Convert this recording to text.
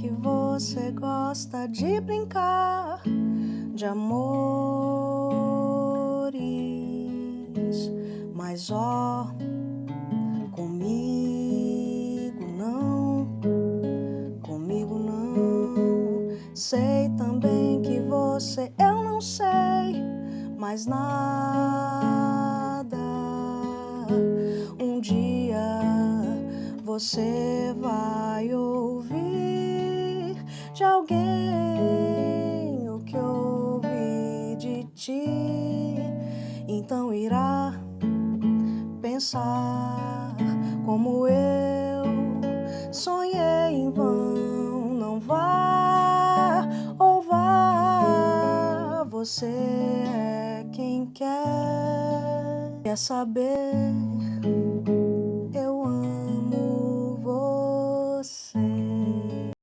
que você gosta de brincar de amores, mas ó, comigo não, comigo não. Sei também que você eu não sei mais nada. Um dia você vai de alguém o que ouvi de ti. Então irá pensar como eu sonhei em vão. Não vá ou vá, você é quem quer, quer saber